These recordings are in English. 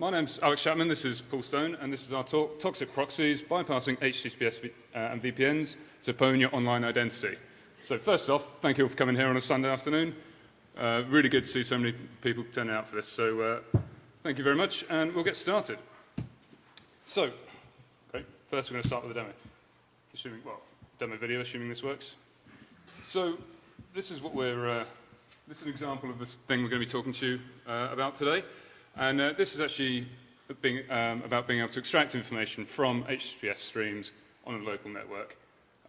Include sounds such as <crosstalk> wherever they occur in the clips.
my name's Alex Chapman, this is Paul Stone, and this is our talk, Toxic Proxies, Bypassing HTTPS uh, and VPNs to Pwn Your Online Identity. So first off, thank you all for coming here on a Sunday afternoon. Uh, really good to see so many people turning out for this, so uh, thank you very much, and we'll get started. So, okay, first we're going to start with a demo. Assuming, well, demo video, assuming this works. So, this is what we're, uh, this is an example of this thing we're going to be talking to you uh, about today. And uh, this is actually being, um, about being able to extract information from HTTPS streams on a local network.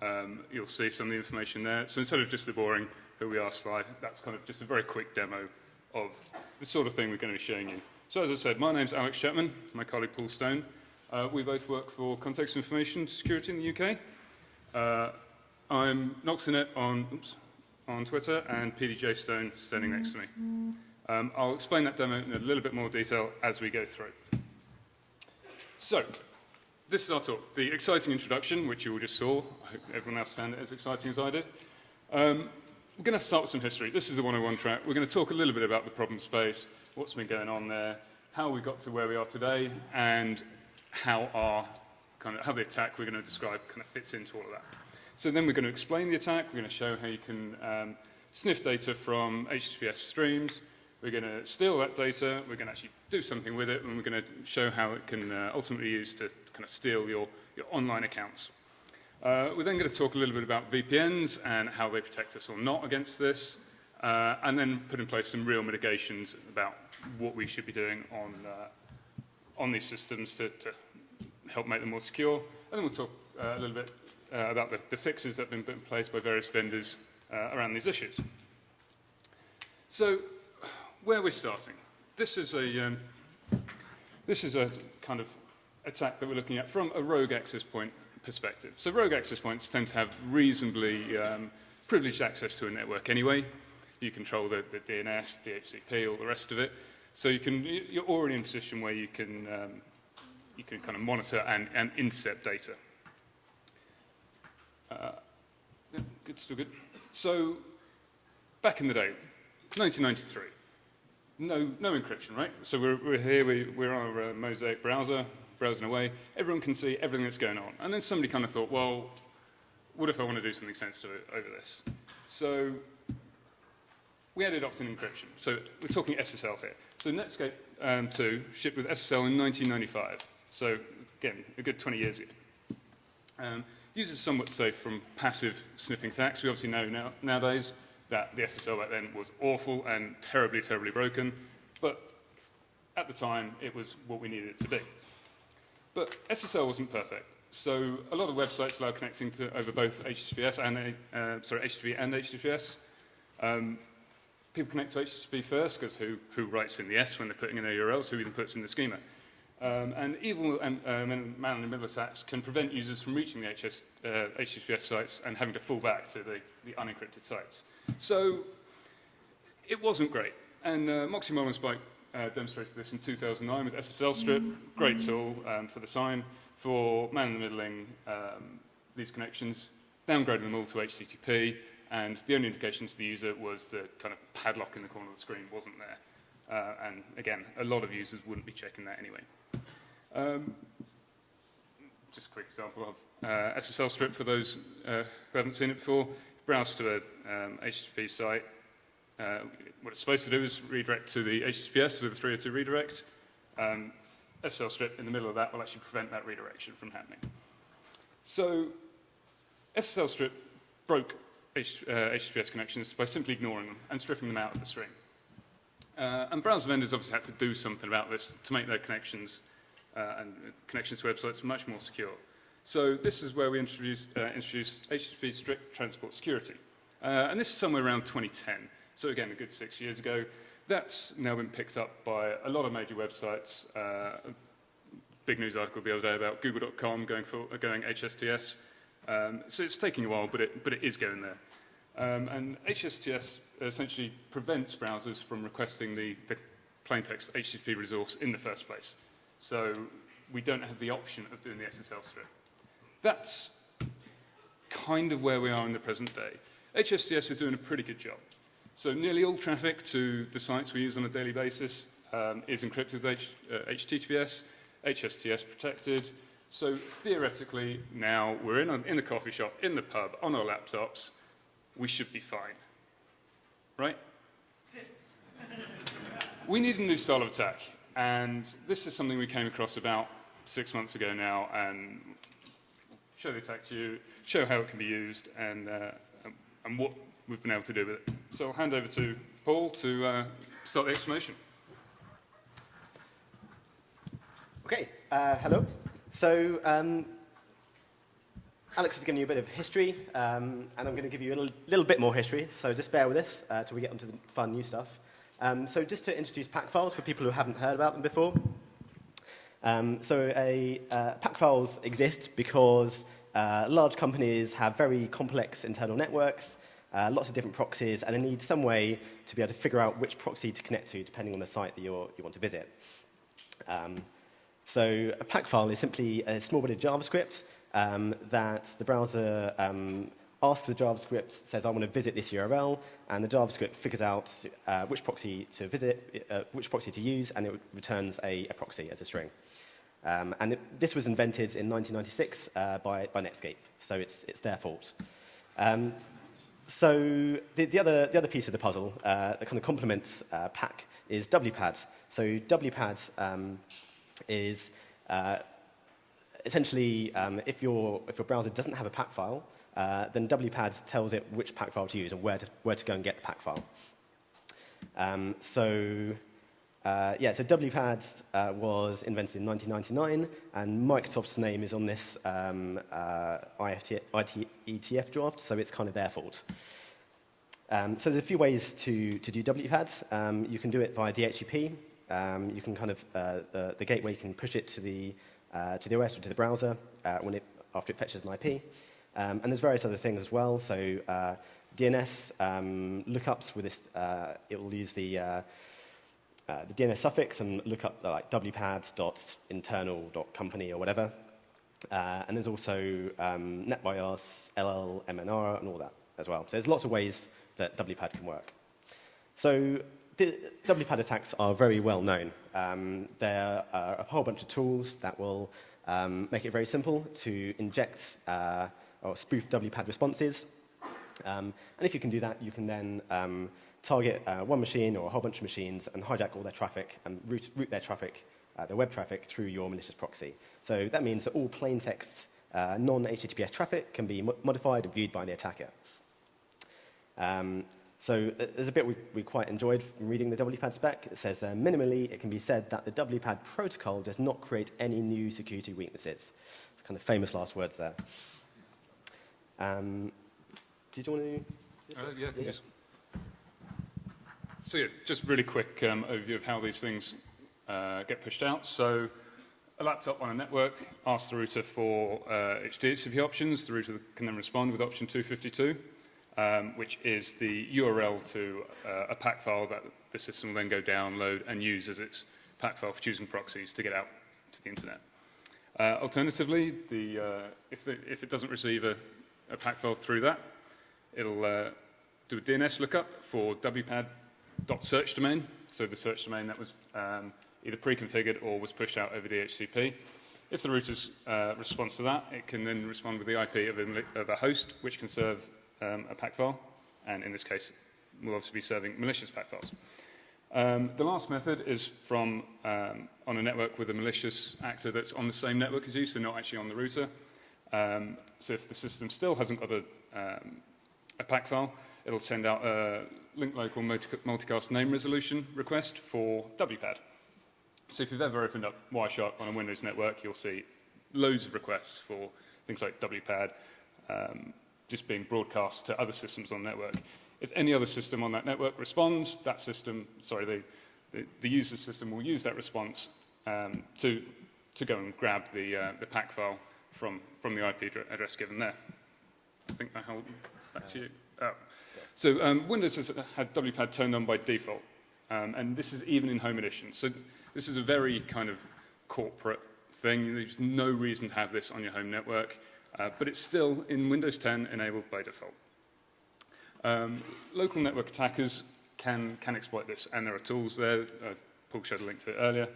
Um, you'll see some of the information there. So instead of just the boring who we are slide, that's kind of just a very quick demo of the sort of thing we're going to be showing you. So as I said, my name's Alex Chapman, my colleague Paul Stone. Uh, we both work for Context Information Security in the UK. Uh, I'm Noxinet on, oops, on Twitter and PDJ Stone standing next to me. Um, I'll explain that demo in a little bit more detail as we go through. So, this is our talk, the exciting introduction, which you all just saw. I hope everyone else found it as exciting as I did. Um, we're going to start with some history. This is the 101 track. We're going to talk a little bit about the problem space, what's been going on there, how we got to where we are today, and how our kind of how the attack we're going to describe kind of fits into all of that. So then we're going to explain the attack. We're going to show how you can um, sniff data from HTTPS streams. We're going to steal that data. We're going to actually do something with it, and we're going to show how it can uh, ultimately be used to kind of steal your, your online accounts. Uh, we're then going to talk a little bit about VPNs and how they protect us or not against this, uh, and then put in place some real mitigations about what we should be doing on, uh, on these systems to, to help make them more secure. And then we'll talk uh, a little bit uh, about the, the fixes that have been put in place by various vendors around these issues. So, where we're starting. This is a, um, this is a kind of attack that we're looking at from a rogue access point perspective. So rogue access points tend to have reasonably um, privileged access to a network anyway. You control the, the DNS, DHCP, all the rest of it. So you can, you're already in a position where you can, um, you can kind of monitor and, and intercept data. Uh, good, still good. So back in the day, 1993 no, no encryption, right? So we're, we're here, we, we're on our uh, Mosaic browser, browsing away. Everyone can see everything that's going on. And then somebody kind of thought, well, what if I want to do something sensitive over this? So we added opt-in encryption. So we're talking SSL here. So Netscape um, 2 shipped with SSL in 1995. So again, a good 20 years ago. Um, users somewhat safe from passive sniffing attacks. We obviously know now, nowadays that the SSL back then was awful and terribly, terribly broken, but at the time it was what we needed it to be. But SSL wasn't perfect, so a lot of websites allow connecting to over both HTTPS and uh, sorry HTTP and HTTPS. Um, people connect to HTTP first because who, who writes in the S when they're putting in their URLs, who even puts in the schema. Um, and evil and uh, man-in-the-middle attacks can prevent users from reaching the HS, uh, HTTPS sites and having to fall back to the, the unencrypted sites. So it wasn't great. And uh, Moxie Mole Spike uh, demonstrated this in 2009 with SSL Strip, great tool um, for the sign, for man-in-the-middling um, these connections, downgrading them all to HTTP, and the only indication to the user was the kind of padlock in the corner of the screen wasn't there. Uh, and again, a lot of users wouldn't be checking that anyway. Um, just a quick example of uh, SSL strip for those uh, who haven't seen it before. Browse to an um, HTTP site. Uh, what it's supposed to do is redirect to the HTTPS with a 302 redirect. Um, SSL strip in the middle of that will actually prevent that redirection from happening. So SSL strip broke H, uh, HTTPS connections by simply ignoring them and stripping them out of the stream. Uh, and browser vendors obviously had to do something about this to make their connections uh, and connections to websites much more secure. So this is where we introduced, uh, HTTP strict transport security. Uh, and this is somewhere around 2010. So again, a good six years ago. That's now been picked up by a lot of major websites. Uh, big news article the other day about google.com going, for, going HSTS. Um, so it's taking a while, but it, but it is going there. Um, and HSTS essentially prevents browsers from requesting the, the plaintext HTTP resource in the first place. So we don't have the option of doing the SSL strip. That's kind of where we are in the present day. HSTS is doing a pretty good job. So nearly all traffic to the sites we use on a daily basis um, is encrypted with H, uh, HTTPS, HSTS protected. So theoretically, now we're in, a, in the coffee shop, in the pub, on our laptops, we should be fine. Right? <laughs> we need a new style of attack. And this is something we came across about six months ago now, and show the attack to you, show how it can be used, and, uh, and what we've been able to do with it. So I'll hand over to Paul to uh, start the explanation. Okay, uh, hello. So um, Alex has given you a bit of history, um, and I'm going to give you a little, little, bit more history, so just bear with us uh, till we get onto the fun new stuff. Um, so just to introduce pack files for people who haven't heard about them before. Um, so a, uh, pack files exist because uh, large companies have very complex internal networks, uh, lots of different proxies, and they need some way to be able to figure out which proxy to connect to depending on the site that you want to visit. Um, so a pack file is simply a small bit of JavaScript um, that the browser um, asks the JavaScript, says, I want to visit this URL, and the JavaScript figures out uh, which proxy to visit, uh, which proxy to use, and it returns a, a proxy as a string. Um, and it, this was invented in 1996 uh, by, by Netscape, so it's, it's their fault. Um, so the, the, other, the other piece of the puzzle uh, that kind of complements uh, PAC is WPAD. So WPAD um, is uh, essentially um, if, your, if your browser doesn't have a pack file, uh, then WPAD tells it which pack file to use and where to, where to go and get the pack file. Um, so uh, yeah, so WPAD uh, was invented in 1999, and Microsoft's name is on this um, uh, IFT, IT, ETF draft, so it's kind of their fault. Um, so there's a few ways to, to do WPAD. Um, you can do it via DHCP. Um, you can kind of, uh, the, the, gateway, can push it to the, to the OS or to the browser when it, after it fetches an IP. Um, and there's various other things as well. So DNS um, lookups with this, it will use the uh, the DNS suffix and look up uh, like wpads.internal.company or whatever. Uh, and there's also um, NetBIOS, LLMNR, and all that as well. So there's lots of ways that WPAD can work. So WPAD attacks are very well known. Um, there are a whole bunch of tools that will um, make it very simple to inject uh, or spoof WPAD responses. Um, and if you can do that, you can then um, target uh, one machine or a whole bunch of machines and hijack all their traffic and route, route their traffic, uh, their web traffic, through your malicious proxy. So that means that all plain text, uh, non-HTTPS traffic can be mo modified and viewed by the attacker. Um, so uh, there's a bit we, we quite enjoyed from reading the WPAD spec. It says, uh, minimally, it can be said that the WPAD protocol does not create any new security weaknesses. It's kind of famous last words there. Um, did you want to? Uh, yeah, yeah. So yeah, just really quick um, overview of how these things uh, get pushed out. So a laptop on a network asks the router for uh, HDHCP options. The router can then respond with option 252, um, which is the URL to uh, a pack file that the system will then go download and use as its pack file for choosing proxies to get out to the internet. Uh, alternatively, the, uh, if, the, if, it doesn't receive a, a, pack file through that, it'll uh, do a DNS lookup for WPAD dot search domain, so the search domain that was um, either pre-configured or was pushed out over DHCP. If the router uh, responds to that, it can then respond with the IP of a, of a host, which can serve um, a pack file, and in this case, we'll obviously be serving malicious pack files. Um, the last method is from um, on a network with a malicious actor that's on the same network as you, so not actually on the router. Um, so if the system still hasn't got a, um, a pack file, it'll send out a link local multicast name resolution request for WPAD. So if you've ever opened up Wireshark on a Windows network, you'll see loads of requests for things like WPAD um, just being broadcast to other systems on the network. If any other system on that network responds, that system, sorry, the, the, the user system will use that response um, to, to go and grab the, uh, the pack file from, from the IP address given there. I think I hold back to you. Oh. So um, Windows has had WPAD turned on by default, um, and this is even in Home Edition. So this is a very kind of corporate thing. There's no reason to have this on your home network, uh, but it's still in Windows 10 enabled by default. Um, local network attackers can, can exploit this, and there are tools there. Uh, Paul showed a link to it earlier.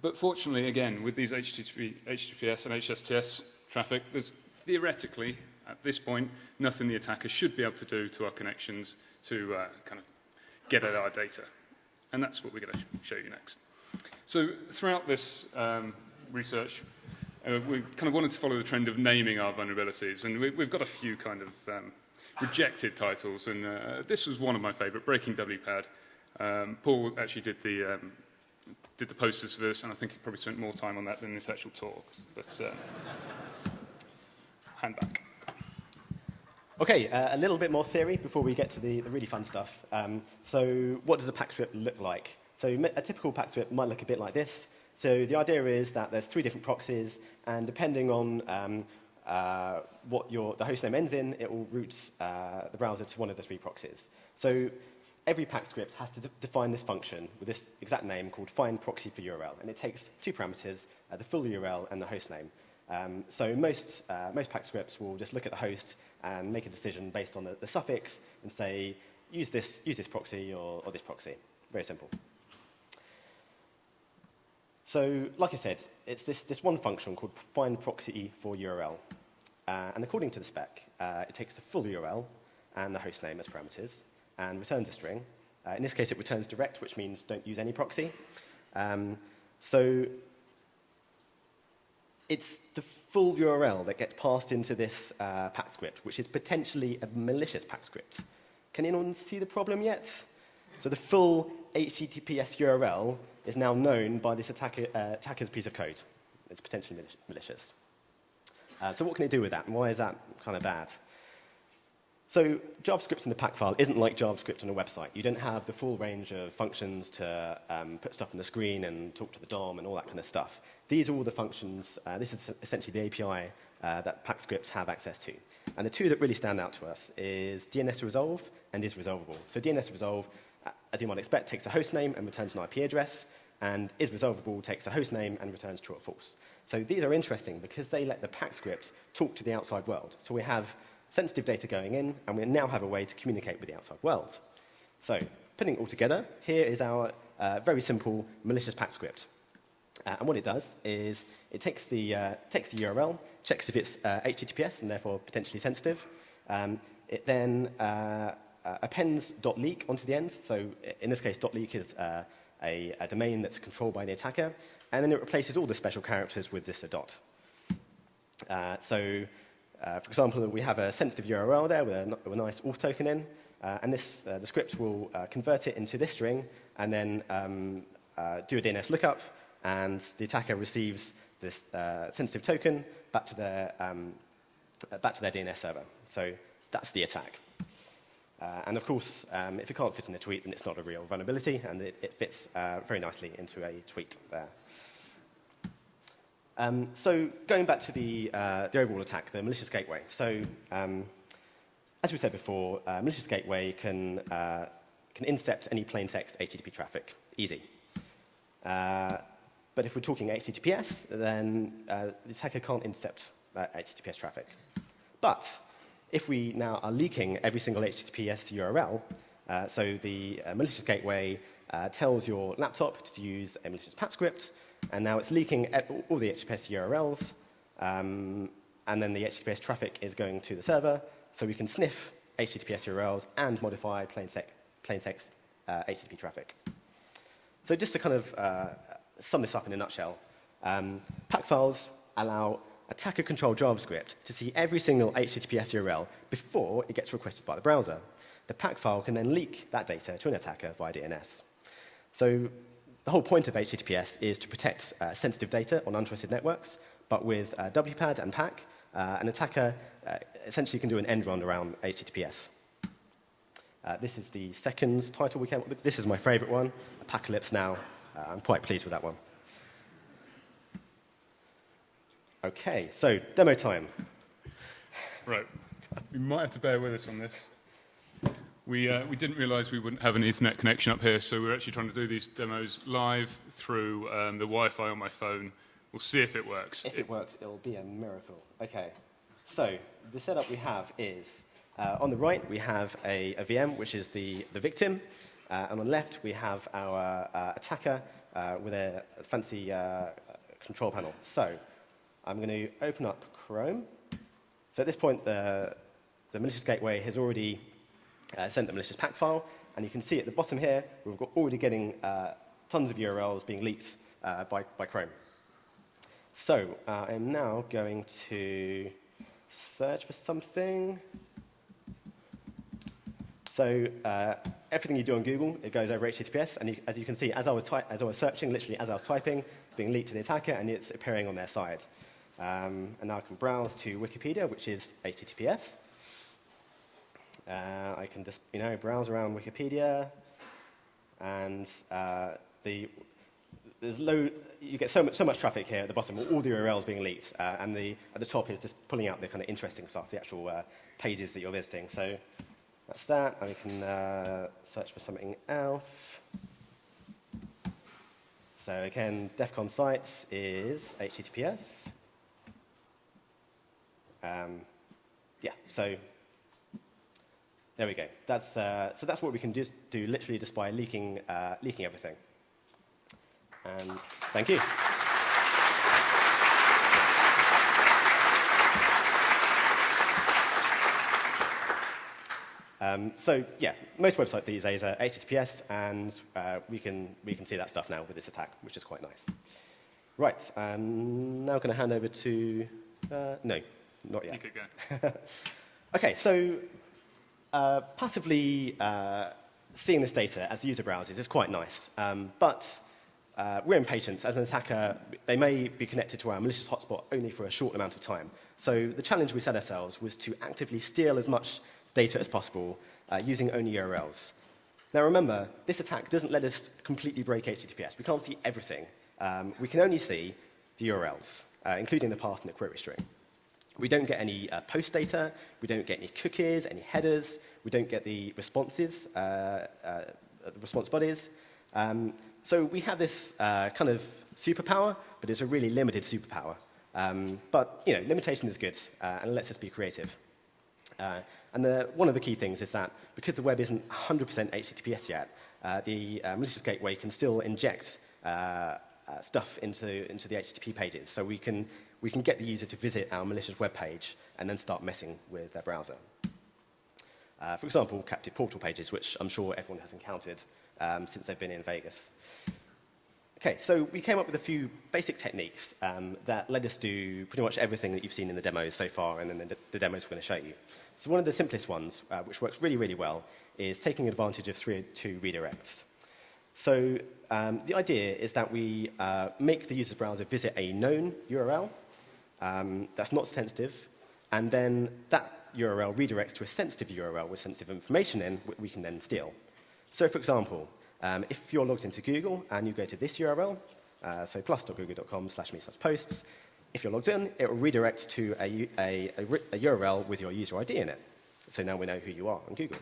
But fortunately, again, with these HTTP, HTTPS and HSTS traffic, there's theoretically, at this point, nothing the attacker should be able to do to our connections to uh, kind of get at our data. And that's what we're going to show you next. So throughout this um, research, uh, we kind of wanted to follow the trend of naming our vulnerabilities, and we, have got a few kind of um, rejected titles, and uh, this was one of my favorite, Breaking WPAD. Um, Paul actually did the, um, did the posters for this, and I think he probably spent more time on that than this actual talk. But uh, hand back. Okay, uh, a little bit more theory before we get to the, the really fun stuff. Um, so what does a pack script look like? So a typical pack script might look a bit like this. So the idea is that there's three different proxies, and depending on um, uh, what your, the hostname ends in, it will route uh, the browser to one of the three proxies. So every pack script has to de define this function with this exact name called find proxy for URL, and it takes two parameters, uh, the full URL and the hostname. Um, so most, uh, most pack scripts will just look at the host and make a decision based on the, the suffix and say, use this, use this proxy or, or this proxy. Very simple. So, like I said, it's this, this one function called find proxy for URL. Uh, and according to the spec, uh, it takes the full URL and the host name as parameters and returns a string. Uh, in this case, it returns direct, which means don't use any proxy. Um, so it's the full URL that gets passed into this uh, pack script, which is potentially a malicious pack script. Can anyone see the problem yet? So the full HTTPS URL is now known by this attacker, uh, attacker's piece of code. It's potentially malicious. Uh, so what can it do with that, and why is that kind of bad? So JavaScript in the pack file isn't like JavaScript on a website. You don't have the full range of functions to um, put stuff on the screen and talk to the DOM and all that kind of stuff. These are all the functions. Uh, this is essentially the API uh, that pack scripts have access to. And the two that really stand out to us is DNS resolve and is resolvable. So DNS resolve, uh, as you might expect, takes a host name and returns an IP address, and is resolvable takes a host name and returns true or false. So these are interesting because they let the pack script talk to the outside world. So we have sensitive data going in, and we now have a way to communicate with the outside world. So, putting it all together, here is our uh, very simple malicious pack script. Uh, and what it does is it takes the, uh, takes the URL, checks if it's HTTPS uh, and therefore potentially sensitive. Um, it then uh, uh, appends .leak onto the end. So in this case, .leak is a, a, domain that's controlled by the attacker. And then it replaces all the special characters with this dot. so uh, for example, we have a sensitive URL there with a, with a nice auth token in, uh, and this, uh, the script will uh, convert it into this string and then um, uh, do a DNS lookup, and the attacker receives this uh, sensitive token back to, their, um, back to their DNS server. So that's the attack. and of course, um, if it can't fit in a tweet, then it's not a real vulnerability, and it, it fits very nicely into a tweet there. Um, so going back to the, uh, the overall attack, the malicious gateway. So um, as we said before, uh, malicious gateway can, uh, can intercept any plain text HTTP traffic. Easy. Uh, but if we're talking HTTPS, then uh, the attacker can't intercept HTTPS uh, traffic. But if we now are leaking every single HTTPS URL, so the malicious gateway tells your laptop to use a malicious pack script, and now it's leaking all the HTTPS URLs, um, and then the HTTPS traffic is going to the server, so we can sniff HTTPS URLs and modify plain, plain text uh, HTTP traffic. So just to kind of uh, sum this up in a nutshell, um, pack files allow attacker-controlled JavaScript to see every single HTTPS URL before it gets requested by the browser. The pack file can then leak that data to an attacker via DNS. So the whole point of HTTPS is to protect uh, sensitive data on untrusted networks, but with uh, WPAD and PAC, uh, an attacker uh, essentially can do an end run around HTTPS. Uh, this is the second title we came up with. This is my favorite one, Apocalypse Now. I'm quite pleased with that one. Okay, so demo time. Right. You might have to bear with us on this. We, uh, we didn't realize we wouldn't have an Ethernet connection up here, so we're actually trying to do these demos live through um, the Wi-Fi on my phone. We'll see if it works. If it works, it'll be a miracle. Okay, so the setup we have is, uh, on the right, we have a, a, VM, which is the, the victim. Uh, and on the left, we have our uh, attacker uh, with a fancy uh, control panel. So I'm going to open up Chrome. So at this point, the, the malicious gateway has already uh, sent the malicious pack file, and you can see at the bottom here, we've got already getting uh, tons of URLs being leaked uh, by, by Chrome. So uh, I'm now going to search for something. So uh, everything you do on Google, it goes over HTTPS, and you, as you can see, as I, was as I was searching, literally as I was typing, it's being leaked to the attacker, and it's appearing on their side. Um, and now I can browse to Wikipedia, which is HTTPS. Uh, I can just, you know, browse around Wikipedia, and uh, the there's low, you get so much, so much traffic here at the bottom, all the URLs being leaked, uh, and the, at the top is just pulling out the kind of interesting stuff, the actual uh, pages that you're visiting. So that's that, and we can uh, search for something else. So again, DEF CON sites is HTTPS. Um, yeah, so there we go. That's, uh, so that's what we can just do literally just by leaking, uh, leaking everything. And thank you. Um, so yeah, most websites these days are HTTPS, and uh, we, can, we can see that stuff now with this attack, which is quite nice. Right, I'm now going to hand over to, uh, no, not yet. You could go. <laughs> okay, so uh, passively uh, seeing this data as the user browses is quite nice, um, but uh, we're impatient. As an attacker, they may be connected to our malicious hotspot only for a short amount of time. So the challenge we set ourselves was to actively steal as much data as possible uh, using only URLs. Now remember, this attack doesn't let us completely break HTTPS. We can't see everything. Um, we can only see the URLs, uh, including the path and the query string. We don't get any uh, post data, we don't get any cookies, any headers, we don't get the responses, uh, uh, the response bodies. Um, so we have this uh, kind of superpower, but it's a really limited superpower. Um, but you know, limitation is good, uh, and lets us be creative. Uh, and the, one of the key things is that because the web isn't 100% HTTPS yet, the malicious gateway can still inject stuff into, into the HTTP pages. So we can, we can get the user to visit our malicious web page and then start messing with their browser. Uh, for example, captive portal pages, which I'm sure everyone has encountered um, since they've been in Vegas. Okay, so we came up with a few basic techniques um, that let us do pretty much everything that you've seen in the demos so far and in the, the demos we're going to show you. So one of the simplest ones, uh, which works really, really well, is taking advantage of 302 redirects. So um, the idea is that we uh, make the user's browser visit a known URL um, that's not sensitive, and then that URL redirects to a sensitive URL with sensitive information in, which we can then steal. So for example, um, if you're logged into Google and you go to this URL, uh, so plus.google.com slash me slash posts, if you're logged in, it will redirect to a, a, a, a, URL with your user ID in it. So now we know who you are on Google.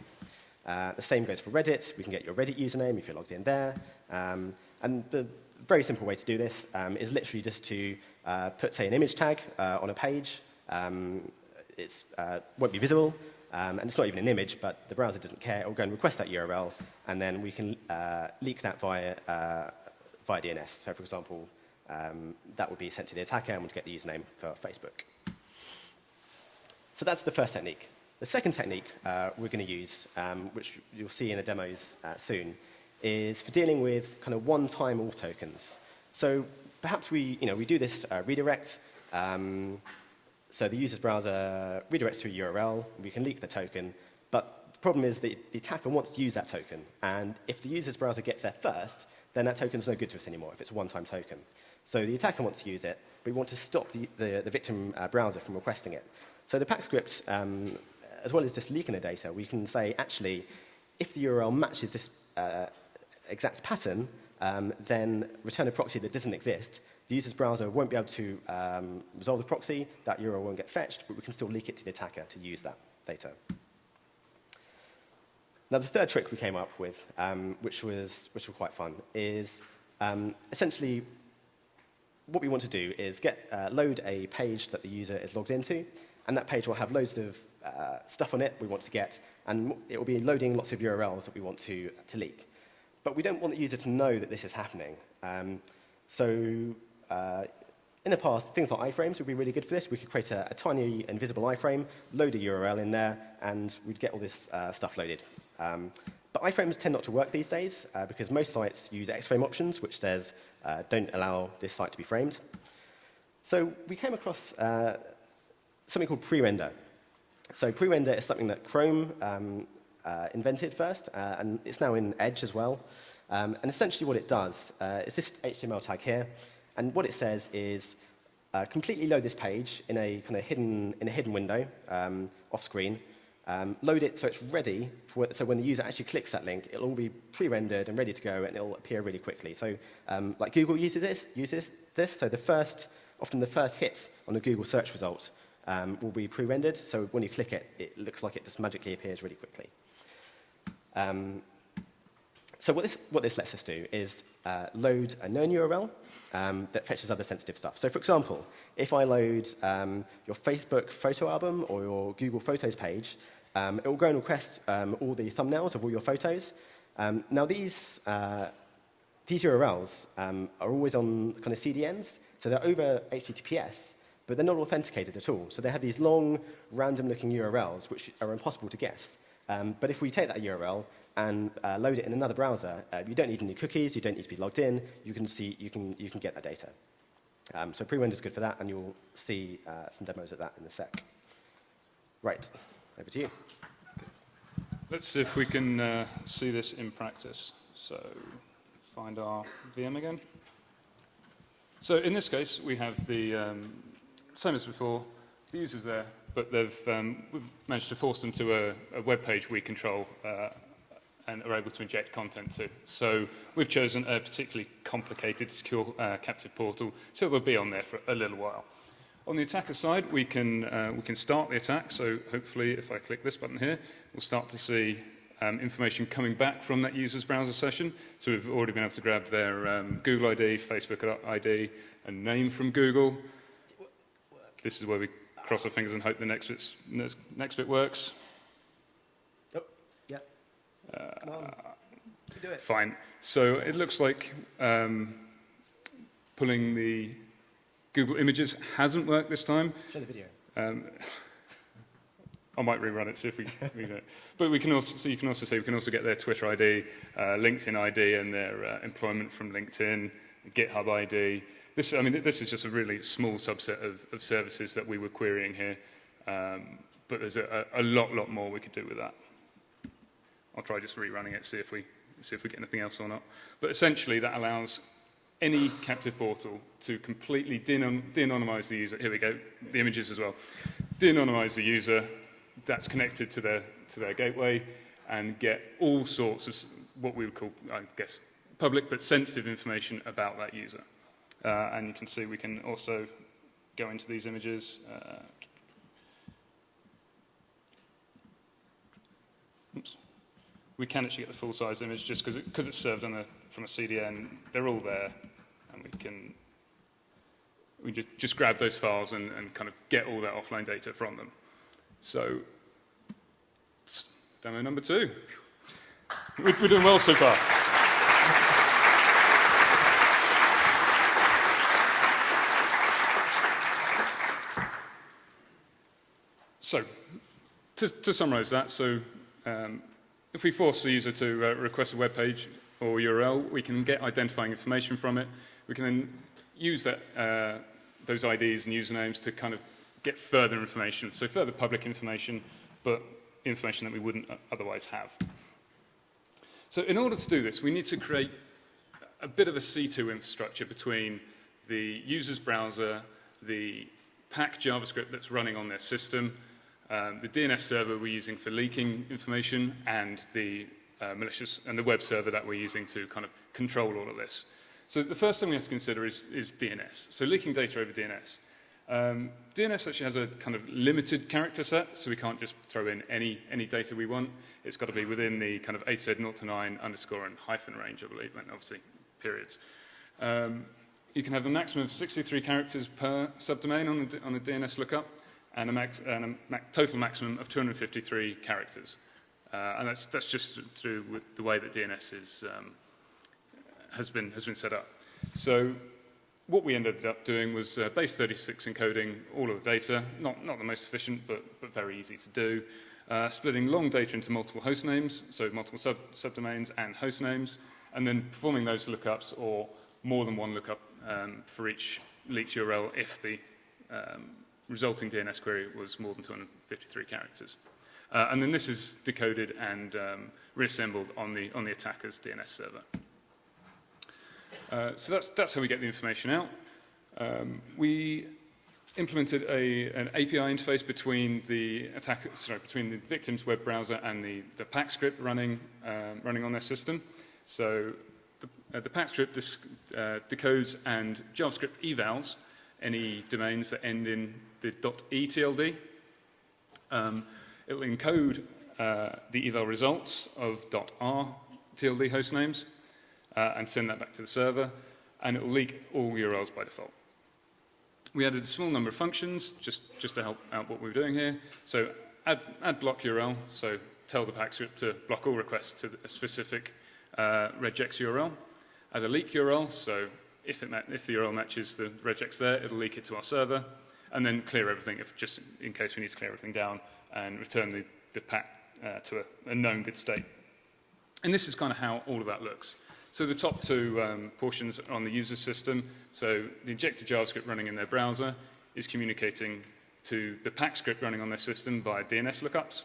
Uh, the same goes for Reddit. We can get your Reddit username if you're logged in there. Um, and the very simple way to do this um, is literally just to uh, put, say, an image tag uh, on a page. Um, it uh, won't be visible, um, and it's not even an image, but the browser doesn't care. It will go and request that URL, and then we can uh, leak that via, uh, via DNS. So, for example, um, that would be sent to the attacker and would get the username for Facebook. So that's the first technique. The second technique uh, we're going to use, um, which you'll see in the demos soon, is for dealing with kind of one-time all tokens. So perhaps we, you know, we do this uh, redirect. Um, so the user's browser redirects to a URL. We can leak the token. But the problem is that the attacker wants to use that token. And if the user's browser gets there first, then that token is no good to us anymore if it's a one-time token. So the attacker wants to use it, but we want to stop the, the, the victim uh, browser from requesting it. So the pack script, um, as well as just leaking the data, we can say, actually, if the URL matches this uh, exact pattern, um, then return a proxy that doesn't exist. The user's browser won't be able to um, resolve the proxy, that URL won't get fetched, but we can still leak it to the attacker to use that data. Now, the third trick we came up with, um, which, was, which was quite fun, is um, essentially what we want to do is get, uh, load a page that the user is logged into, and that page will have loads of uh, stuff on it we want to get, and it will be loading lots of URLs that we want to, to leak. But we don't want the user to know that this is happening. Um, so uh, in the past, things like iframes would be really good for this. We could create a, a tiny invisible iframe, load a URL in there, and we'd get all this uh, stuff loaded. Um, but iframes tend not to work these days uh, because most sites use Xframe options, which says uh, don't allow this site to be framed. So we came across uh, something called pre-render. So pre-render is something that Chrome um, uh, invented first, uh, and it's now in Edge as well. Um, and essentially what it does uh, is this HTML tag here, and what it says is uh, completely load this page in a kind of hidden, in a hidden window um, off screen, um, load it so it's ready, for, so when the user actually clicks that link, it'll all be pre-rendered and ready to go, and it'll appear really quickly. So um, like Google uses this, uses this, so the first, often the first hit on a Google search result um, will be pre-rendered, so when you click it, it looks like it just magically appears really quickly. Um, so what this, what this lets us do is uh, load a known URL um, that fetches other sensitive stuff. So for example, if I load um, your Facebook photo album or your Google Photos page, um, it will go and request um, all the thumbnails of all your photos. Um, now these, uh, these URLs um, are always on kind of CDNs, so they're over HTTPS, but they're not authenticated at all. So they have these long, random-looking URLs which are impossible to guess. Um, but if we take that URL and uh, load it in another browser, uh, you don't need any cookies, you don't need to be logged in, you can, see, you can, you can get that data. Um, so pre-render is good for that, and you'll see uh, some demos of that in a sec. Right, over to you. Let's see if we can uh, see this in practice. So find our VM again. So in this case, we have the um, same as before, the user's there, but they've um, we've managed to force them to a, a web page we control uh, and are able to inject content to. So we've chosen a particularly complicated secure uh, captive portal, so they'll be on there for a little while. On the attacker side, we can, uh, we can start the attack. So hopefully, if I click this button here, we'll start to see um, information coming back from that user's browser session. So we've already been able to grab their um, Google ID, Facebook ID, and name from Google. This is where we cross our fingers and hope the next, bit's, next, bit works. Oh, yeah. Uh, Come on. You do it. Fine. So it looks like um, pulling the Google Images hasn't worked this time. Show the video. Um, <laughs> I might rerun it, see if we, we know. But we can also, so you can also see, we can also get their Twitter ID, uh, LinkedIn ID, and their uh, employment from LinkedIn, GitHub ID. This, I mean, this is just a really small subset of, of services that we were querying here. Um, but there's a, a lot, lot more we could do with that. I'll try just rerunning it, see if we, see if we get anything else or not. But essentially, that allows any captive portal to completely de-anonymize the user. Here we go, the images as well. De-anonymize the user that's connected to their, to their gateway and get all sorts of what we would call, I guess, public but sensitive information about that user. Uh, and you can see we can also go into these images. Uh, oops. We can actually get the full-size image just because it, it's served on a, from a CDN. They're all there, and we can we just, just grab those files and, and kind of get all that offline data from them. So, demo number two. We're doing well so far. So, to, to summarize that, so um, if we force the user to uh, request a web page or URL, we can get identifying information from it. We can then use that, uh, those IDs and usernames to kind of get further information, so further public information, but information that we wouldn't otherwise have. So in order to do this, we need to create a bit of a C2 infrastructure between the user's browser, the pack JavaScript that's running on their system, um, the DNS server we're using for leaking information, and the uh, malicious and the web server that we're using to kind of control all of this. So the first thing we have to consider is, is DNS. So leaking data over DNS. Um, DNS actually has a kind of limited character set, so we can't just throw in any, any data we want. It's got to be within the kind of AZ 0 to 9 underscore and hyphen range, I believe, and obviously periods. Um, you can have a maximum of 63 characters per subdomain on a, on a DNS lookup and a, max, and a ma total maximum of 253 characters. Uh, and that's, that's just through with the way that DNS is, um, has been, has been set up. So what we ended up doing was uh, base 36 encoding all of the data, not, not the most efficient, but, but very easy to do. Uh, splitting long data into multiple host names, so multiple sub, subdomains and host names, and then performing those lookups or more than one lookup um, for each leaked URL if the um, resulting DNS query was more than 253 characters. Uh, and then this is decoded and um, reassembled on the, on the attacker's DNS server. Uh, so that's, that's how we get the information out. Um, we implemented a, an API interface between the attack, sorry, between the victim's web browser and the, the PAC script running, um, running on their system. So the, uh, the PAC script uh, decodes and JavaScript evals any domains that end in the .etld. Um, it'll encode uh, the eval results of .r TLD host names uh, and send that back to the server, and it will leak all URLs by default. We added a small number of functions just, just to help out what we were doing here. So add, add block URL, so tell the PAC script to block all requests to a specific uh, regex URL. Add a leak URL, so if, it if the URL matches the regex there, it'll leak it to our server, and then clear everything, if just in case we need to clear everything down, and return the, the PAC uh, to a, a known good state. And this is kind of how all of that looks. So the top two um, portions are on the user system. So the injected JavaScript running in their browser is communicating to the pack script running on their system via DNS lookups.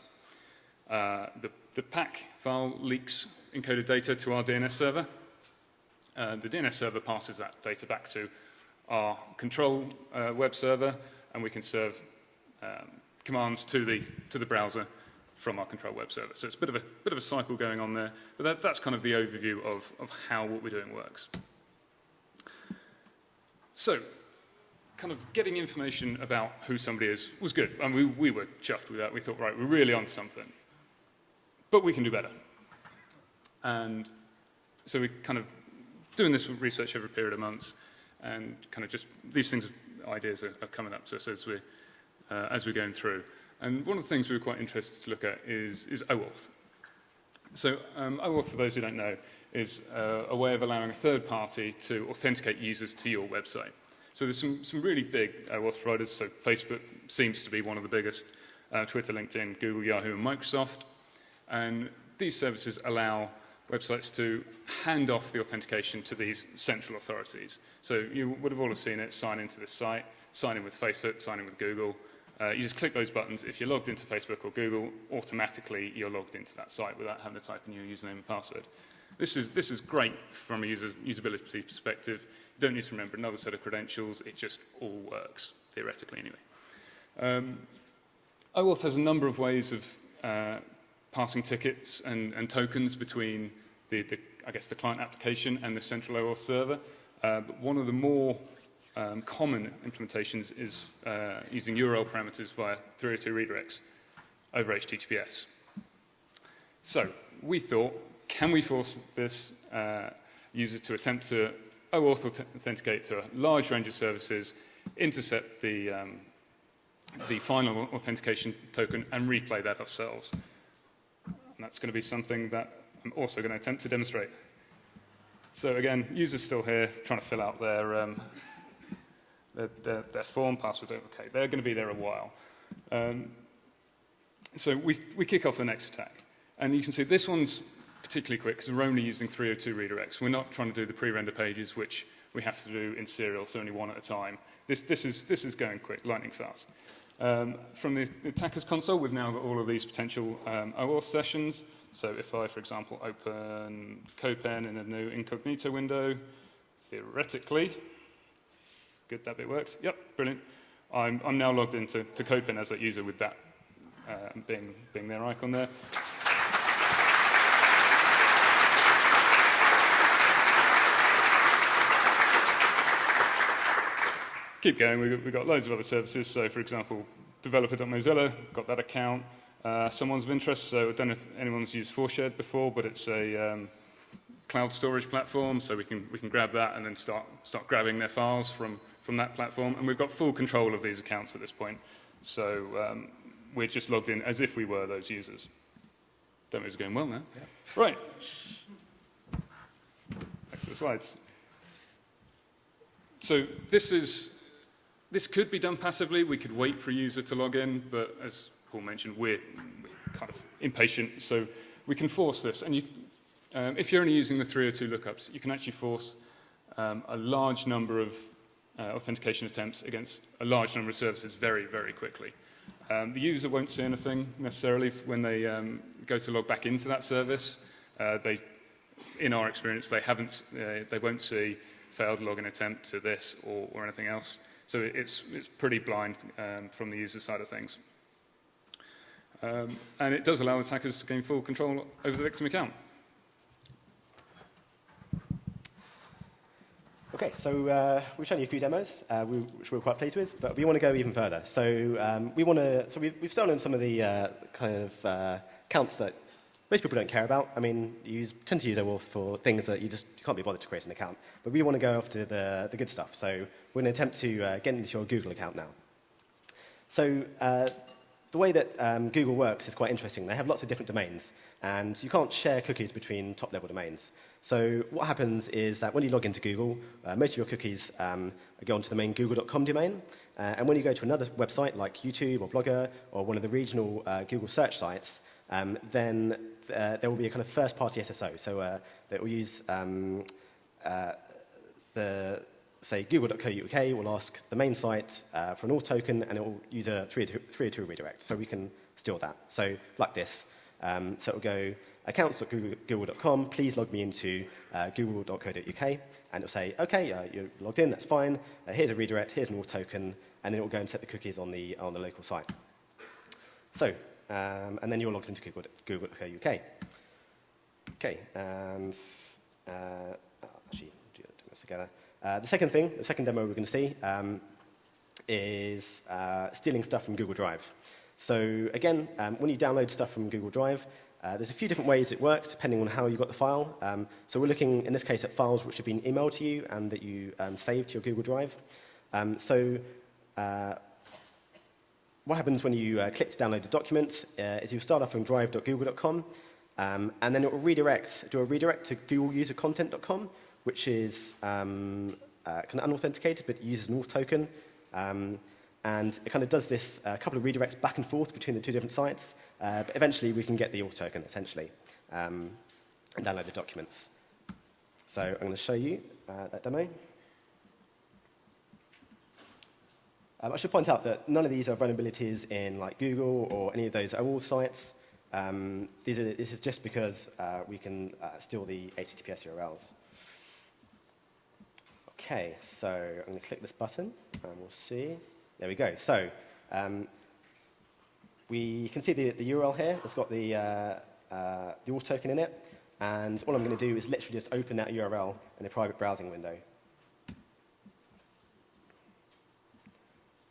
Uh, the, the PAC file leaks encoded data to our DNS server. Uh, the DNS server passes that data back to our control uh, web server, and we can serve um, commands to the, to the browser from our control web server. So it's a bit of a, bit of a cycle going on there, but that, that's kind of the overview of, of how what we're doing works. So, kind of getting information about who somebody is was good. and we, we were chuffed with that. We thought, right, we're really on something. But we can do better. And so we kind of doing this research over a period of months, and kind of just these things, ideas are, are coming up to us as, we, uh, as we're going through. And one of the things we were quite interested to look at is, is OAuth. So um, OAuth, for those who don't know, is uh, a way of allowing a third party to authenticate users to your website. So there's some, some really big OAuth providers. So Facebook seems to be one of the biggest, uh, Twitter, LinkedIn, Google, Yahoo, and Microsoft. And these services allow websites to hand off the authentication to these central authorities. So you would have all seen it, sign into this site, sign in with Facebook, sign in with Google, uh, you just click those buttons. If you're logged into Facebook or Google, automatically you're logged into that site without having to type in your username and password. This is, this is great from a user, usability perspective. You don't need to remember another set of credentials. It just all works, theoretically anyway. Um, OAuth has a number of ways of uh, passing tickets and, and tokens between the, the, I guess, the client application and the central OAuth server. Uh, but one of the more um, common implementations is uh, using URL parameters via 302 redirects over HTTPS. So we thought, can we force this uh, user to attempt to OAuth authenticate to a large range of services, intercept the, um, the final authentication token, and replay that ourselves? And that's going to be something that I'm also going to attempt to demonstrate. So again, user's still here, trying to fill out their um, their, their, their form passwords, okay, they're going to be there a while. Um, so we, we kick off the next attack. And you can see this one's particularly quick because we're only using 302 redirects. We're not trying to do the pre-render pages, which we have to do in serial, so only one at a time. This, this, is, this is going quick, lightning fast. Um, from the, the attacker's console, we've now got all of these potential um, OAuth sessions. So if I, for example, open CodePen in a new incognito window, theoretically, Good, that bit works. Yep, brilliant. I'm, I'm now logged into to CodePen as that user with that uh, being, being their icon there. Keep going, got, we've got loads of other services. So, for example, developer.mozilla, got that account. Uh, someone's of interest, so I don't know if anyone's used ForShared before, but it's a um, cloud storage platform, so we can, we can grab that and then start, start grabbing their files from from that platform, and we've got full control of these accounts at this point. So um, we're just logged in as if we were those users. Demo's going well now. Yeah. Right. Back to the slides. So this is this could be done passively. We could wait for a user to log in, but as Paul mentioned, we're, we're kind of impatient, so we can force this. And you, um, if you're only using the 302 lookups, you can actually force um, a large number of uh, authentication attempts against a large number of services very, very quickly. Um, the user won't see anything necessarily when they um, go to log back into that service. Uh, they, in our experience, they haven't, uh, they won't see failed login attempt to this or, or anything else. So it's, it's pretty blind um, from the user side of things. Um, and it does allow attackers to gain full control over the victim account. Okay, so uh, we've shown you a few demos, uh, we, which we're quite pleased with, but we want to go even further. So um, we want to, so we've, we've stolen some of the uh, kind of uh, counts that most people don't care about. I mean, you use, tend to use OAuth for things that you just can't be bothered to create an account. But we want to go after the, the good stuff. So we're going to attempt to uh, get into your Google account now. So uh, the way that um, Google works is quite interesting. They have lots of different domains, and you can't share cookies between top-level domains. So what happens is that when you log into Google, uh, most of your cookies um, go onto the main google.com domain, uh, and when you go to another website like YouTube or Blogger or one of the regional uh, Google search sites, um, then uh, there will be a kind of first-party SSO. So uh, that will use um, uh, the, say, google.co.uk will ask the main site uh, for an auth token, and it will use a 302 redirect. So we can steal that. So like this. Um, so it will go accounts.google.com, please log me into uh, google.co.uk, and it'll say, okay, uh, you're logged in, that's fine, uh, here's a redirect, here's an auth token, and then it will go and set the cookies on the, on the local site. So um, and then you're logged into Google, Google.co.uk. Okay, and uh, actually, do this together. Uh, the second thing, the second demo we're going to see um, is uh, stealing stuff from Google Drive. So again, um, when you download stuff from Google Drive, uh, there's a few different ways it works depending on how you got the file. Um, so we're looking, in this case, at files which have been emailed to you and that you um, saved to your Google Drive. Um, so uh, what happens when you uh, click to download a document is you start off on drive.google.com, um, and then it will redirect, do a redirect to googleusercontent.com, which is um, uh, kind of unauthenticated, but uses an auth token. Um, and it kind of does this a uh, couple of redirects back and forth between the two different sites, uh, but eventually we can get the auth token, essentially, um, and download the documents. So I'm going to show you uh, that demo. Um, I should point out that none of these are vulnerabilities in like Google or any of those OAuth sites. Um, these are, this is just because uh, we can uh, steal the HTTPS URLs. Okay, so I'm going to click this button and we'll see. There we go. So um, we can see the, the URL here. It's got the, uh, uh, the auth token in it. And all I'm going to do is literally just open that URL in a private browsing window.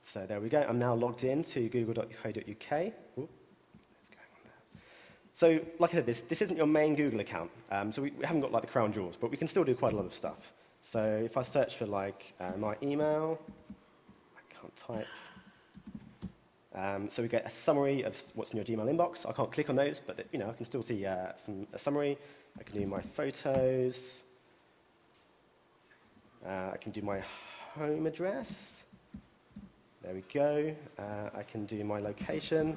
So there we go. I'm now logged in to google.co.uk. So, like I said, this, this isn't your main Google account, um, so we, we, haven't got like the crown jewels, but we can still do quite a lot of stuff. So if I search for like uh, my email, I can't type. Um, so we get a summary of what's in your Gmail inbox. I can't click on those, but you know I can still see uh, some, a summary. I can do my photos. Uh, I can do my home address. There we go. Uh, I can do my location.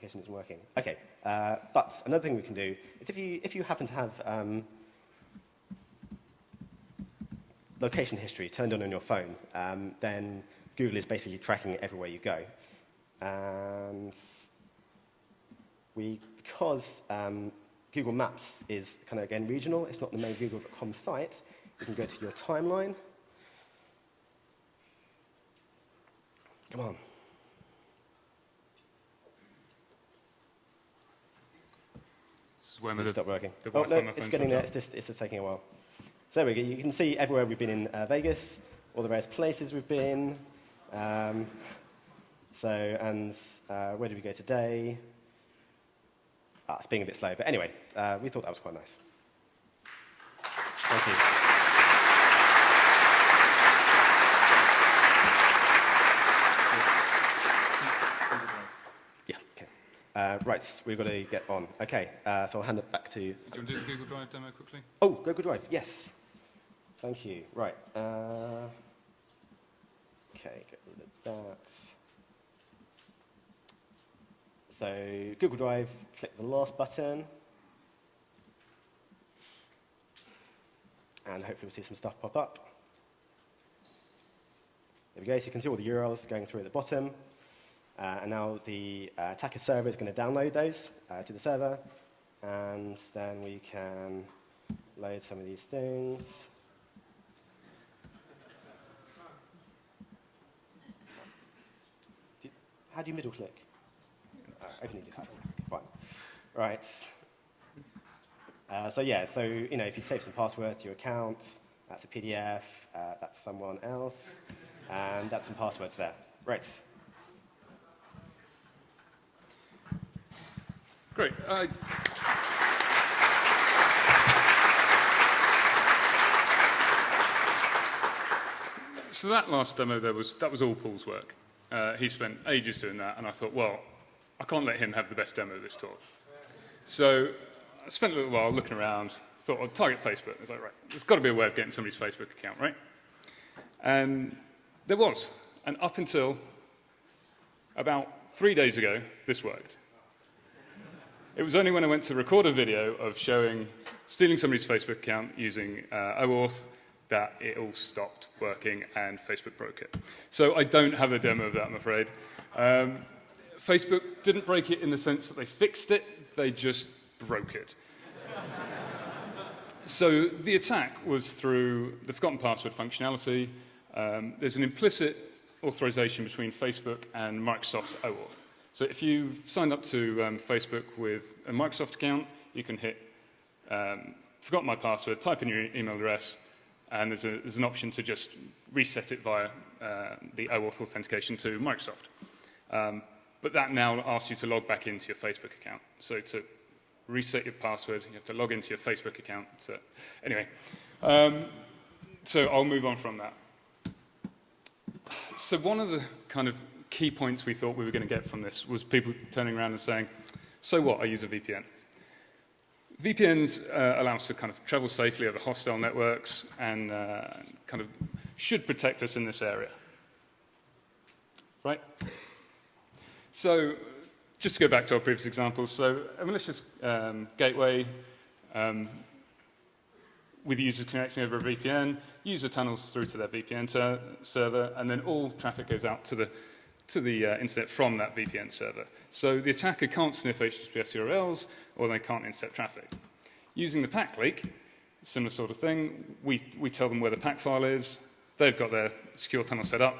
My location isn't working. Okay, uh, but another thing we can do is if you, if you happen to have um, location history turned on on your phone, um, then Google is basically tracking it everywhere you go. And we, because um, Google Maps is kind of, again, regional, it's not the main Google.com site, you can go to your timeline, Come on. This is when stopped working. oh, no, it's getting there. It's just, it's just taking a while. So there we go. You can see everywhere we've been in uh, Vegas, all the various places we've been. Um, so, and uh, where did we go today? Ah, it's being a bit slow. But anyway, uh, we thought that was quite nice. Thank you. Uh, right, we've got to get on. Okay, uh, so I'll hand it back to. you. Do you want to do the Google Drive demo quickly? Oh, Google Drive, yes. Thank you. Right. Uh, okay, get rid of that. So, Google Drive, click the last button. And hopefully we'll see some stuff pop up. There we go, so you can see all the URLs going through at the bottom. Uh, and now the uh, attacker server is going to download those uh, to the server. And then we can load some of these things. How do you middle click? Uh, open. Fine. Right. Uh, so yeah, so you know, if you save some passwords to your account, that's a PDF, uh, that's someone else, and that's some passwords there. Right. Great. Uh, so that last demo there was that was all Paul's work. Uh, he spent ages doing that, and I thought, well, I can't let him have the best demo of this talk. So I spent a little while looking around. Thought, I'd target Facebook. I was like, right, there's got to be a way of getting somebody's Facebook account, right? And there was. And up until about three days ago, this worked. It was only when I went to record a video of showing stealing somebody's Facebook account using uh, OAuth that it all stopped working and Facebook broke it. So I don't have a demo of that, I'm afraid. Um, Facebook didn't break it in the sense that they fixed it, they just broke it. <laughs> so the attack was through the forgotten password functionality. Um, there's an implicit authorization between Facebook and Microsoft's OAuth. So if you've signed up to um, Facebook with a Microsoft account, you can hit um, forgot my password, type in your email address, and there's, a, there's an option to just reset it via uh, the OAuth authentication to Microsoft. Um, but that now asks you to log back into your Facebook account. So to reset your password, you have to log into your Facebook account. To, anyway, um, so I'll move on from that. So one of the kind of key points we thought we were going to get from this was people turning around and saying, so what, I use a VPN. VPNs uh, allow us to kind of travel safely over hostile networks and uh, kind of should protect us in this area. Right? So just to go back to our previous examples, so a malicious um, gateway um, with users connecting over a VPN, user tunnels through to their VPN server, and then all traffic goes out to the, to the uh, internet from that VPN server. So the attacker can't sniff HTTPS URLs, or they can't intercept traffic. Using the pack leak, similar sort of thing, we, we tell them where the pack file is, they've got their secure tunnel set up,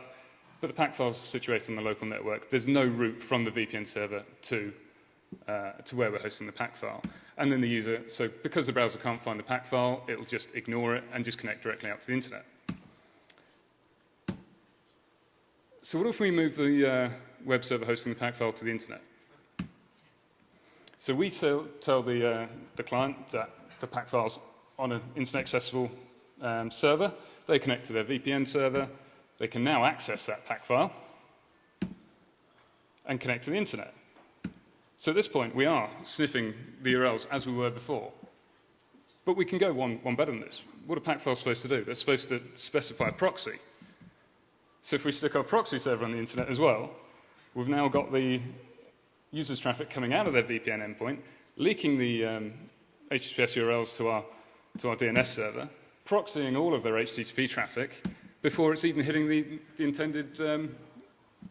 but the pack file is situated on the local network. There's no route from the VPN server to, uh, to where we're hosting the pack file. And then the user, so because the browser can't find the pack file, it'll just ignore it and just connect directly out to the internet. So what if we move the uh, web server hosting the pack file to the internet? So we tell, tell the, uh, the client that the pack file's on an internet accessible um, server. They connect to their VPN server. They can now access that pack file and connect to the internet. So at this point, we are sniffing the URLs as we were before. But we can go one, one better than this. What are pack files supposed to do? They're supposed to specify a proxy. So if we stick our proxy server on the internet as well, we've now got the user's traffic coming out of their VPN endpoint, leaking the um, HTTPS URLs to our, to our DNS server, proxying all of their HTTP traffic before it's even hitting the, the, intended, um,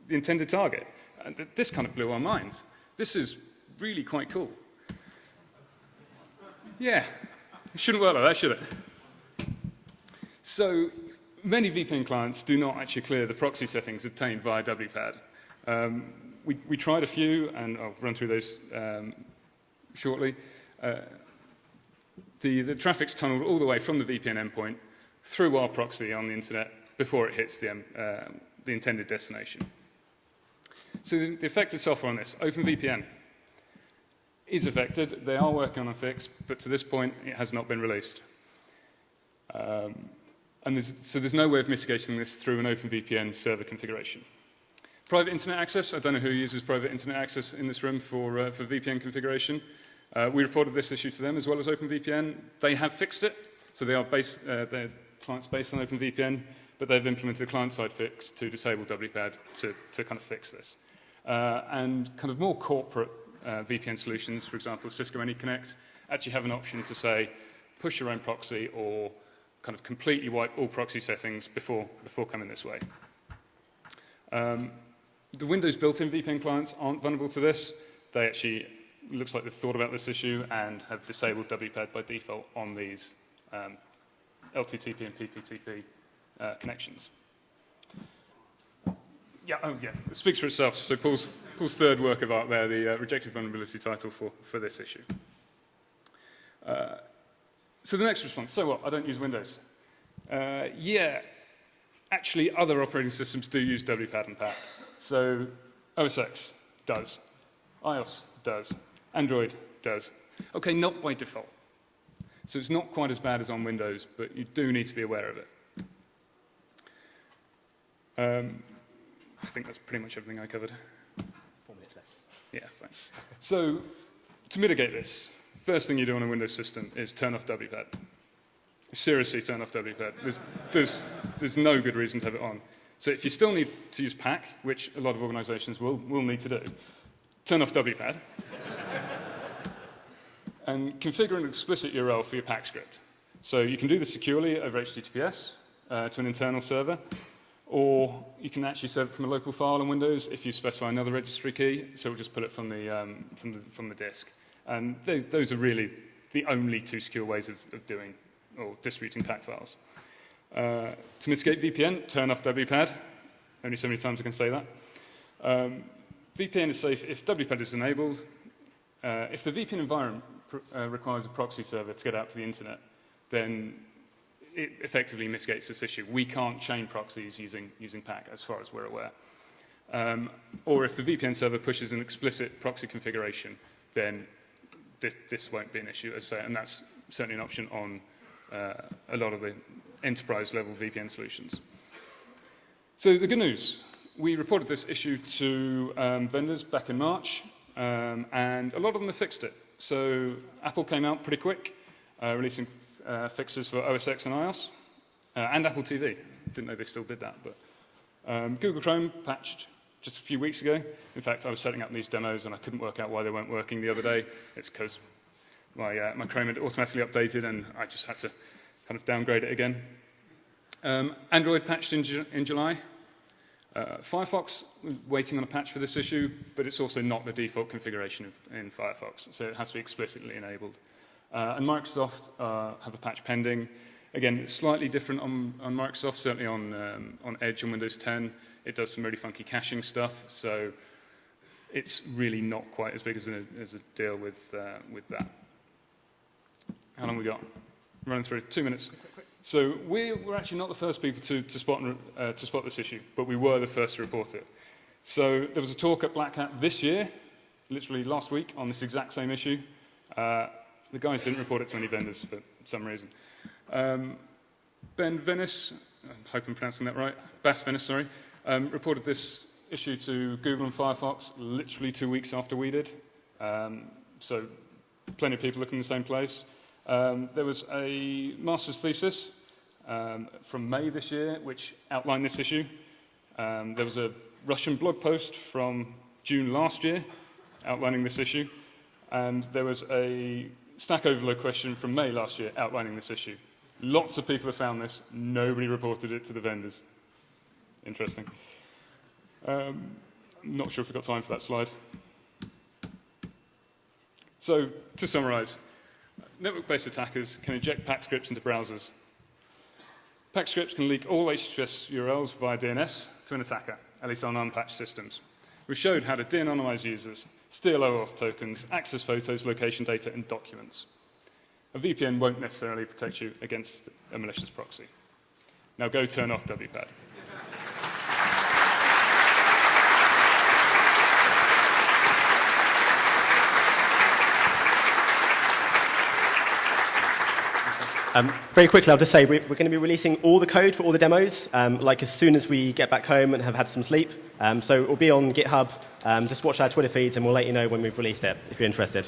the intended target. And th this kind of blew our minds. This is really quite cool. Yeah, it shouldn't work like that, should it? So many VPN clients do not actually clear the proxy settings obtained via WPAD. Um, we, we, tried a few, and I'll run through those um, shortly. Uh, the, the, traffic's tunneled all the way from the VPN endpoint through our proxy on the internet before it hits the, um, uh, the intended destination. So the, the affected software on this, OpenVPN, is affected. They are working on a fix, but to this point, it has not been released. Um, and there's, so there's no way of mitigating this through an OpenVPN server configuration. Private internet access. I don't know who uses private internet access in this room for, uh, for VPN configuration. Uh, we reported this issue to them as well as OpenVPN. They have fixed it, so they are uh, their client's based on OpenVPN, but they've implemented a client-side fix to disable WPAD to, to kind of fix this. Uh, and kind of more corporate uh, VPN solutions, for example, Cisco AnyConnect, actually have an option to say, push your own proxy or kind of completely wipe all proxy settings before, before coming this way. Um, the Windows built-in VPN clients aren't vulnerable to this. They actually, looks like they've thought about this issue and have disabled WPAD by default on these um, LTTP and PPTP uh, connections. Yeah, oh yeah, it speaks for itself. So Paul's, Paul's third work of art there, the uh, rejected vulnerability title for, for this issue. Uh, so the next response, so what, I don't use Windows. Uh, yeah, actually other operating systems do use WPAD and PAC. So OS X does, iOS does, Android does. Okay, not by default. So it's not quite as bad as on Windows, but you do need to be aware of it. Um, I think that's pretty much everything I covered. Four minutes left. Yeah, fine. So to mitigate this, first thing you do on a Windows system is turn off WPAD. Seriously, turn off WPAD. There's, there's, there's no good reason to have it on. So if you still need to use PAC, which a lot of organizations will, will need to do, turn off WPAD <laughs> and configure an explicit URL for your PAC script. So you can do this securely over HTTPS uh, to an internal server, or you can actually serve it from a local file on Windows if you specify another registry key, so we'll just pull it from the, um, from the, from the disk. And those, those are really the only two secure ways of, of doing or distributing PAC files. Uh, to mitigate VPN, turn off WPAD. Only so many times I can say that. Um, VPN is safe if WPAD is enabled. Uh, if the VPN environment uh, requires a proxy server to get out to the internet, then it effectively mitigates this issue. We can't chain proxies using, using PAC as far as we're aware. Um, or if the VPN server pushes an explicit proxy configuration, then this, this won't be an issue, as I say, and that's certainly an option on uh, a lot of the enterprise level VPN solutions. So the good news, we reported this issue to um, vendors back in March, um, and a lot of them have fixed it. So Apple came out pretty quick, uh, releasing uh, fixes for OS X and iOS, uh, and Apple TV. Didn't know they still did that, but um, Google Chrome patched just a few weeks ago. In fact, I was setting up these demos and I couldn't work out why they weren't working the other day. It's because my, uh, my Chrome had automatically updated and I just had to kind of downgrade it again. Um, Android patched in, Ju in July. Uh, Firefox, waiting on a patch for this issue, but it's also not the default configuration of, in Firefox, so it has to be explicitly enabled. Uh, and Microsoft uh, have a patch pending. Again, it's slightly different on, on Microsoft, certainly on, um, on Edge and Windows 10. It does some really funky caching stuff, so it's really not quite as big as a, as a deal with, uh, with that. How long we got? Running through two minutes. So we were actually not the first people to, to, spot, uh, to spot this issue, but we were the first to report it. So there was a talk at Black Hat this year, literally last week, on this exact same issue. Uh, the guys didn't report it to any vendors for some reason. Um, ben Venice, I hope I'm pronouncing that right, Bas Venice, sorry, um, reported this issue to Google and Firefox literally two weeks after we did. Um, so plenty of people looking in the same place. Um, there was a master's thesis um, from May this year which outlined this issue. Um, there was a Russian blog post from June last year outlining this issue. And there was a Stack Overflow question from May last year outlining this issue. Lots of people have found this. Nobody reported it to the vendors. Interesting. Um, not sure if we've got time for that slide. So, to summarize, network-based attackers can inject pack scripts into browsers. Pack scripts can leak all HTTPS URLs via DNS to an attacker, at least on unpatched systems. We showed how to de-anonymize users, steal OAuth tokens, access photos, location data, and documents. A VPN won't necessarily protect you against a malicious proxy. Now go turn off WPAD. Um, very quickly, I'll just say we're, we're going to be releasing all the code for all the demos, um, like as soon as we get back home and have had some sleep. Um, so it will be on GitHub. Um, just watch our Twitter feeds, and we'll let you know when we've released it if you're interested.